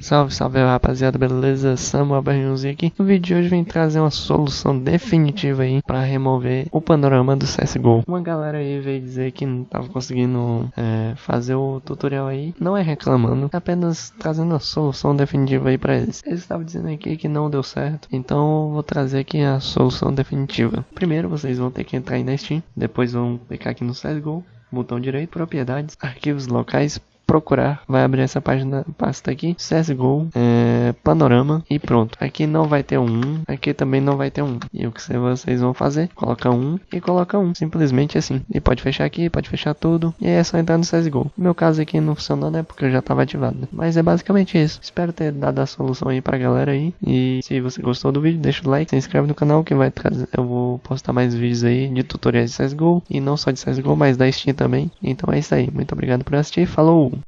Salve, salve rapaziada, beleza? Samuel Barrinhozinho aqui. No vídeo de hoje vem trazer uma solução definitiva aí para remover o panorama do CSGO. Uma galera aí veio dizer que não tava conseguindo é, fazer o tutorial aí. Não é reclamando, é apenas trazendo a solução definitiva aí para eles. Eles estavam dizendo aqui que não deu certo, então eu vou trazer aqui a solução definitiva. Primeiro vocês vão ter que entrar aí na Steam, depois vão clicar aqui no CSGO, botão direito, propriedades, arquivos locais, procurar, vai abrir essa página, pasta aqui, CSGO, é, panorama e pronto. Aqui não vai ter um, aqui também não vai ter um. E o que vocês vão fazer? Coloca um e coloca um, simplesmente assim. E pode fechar aqui, pode fechar tudo, e aí é só entrar no CSGO. No meu caso aqui não funcionou, né, porque eu já estava ativado. Né? Mas é basicamente isso. Espero ter dado a solução aí pra galera aí. E se você gostou do vídeo, deixa o like, se inscreve no canal que vai trazer, eu vou postar mais vídeos aí de tutoriais de CSGO, e não só de CSGO, mas da Steam também. Então é isso aí. Muito obrigado por assistir, falou!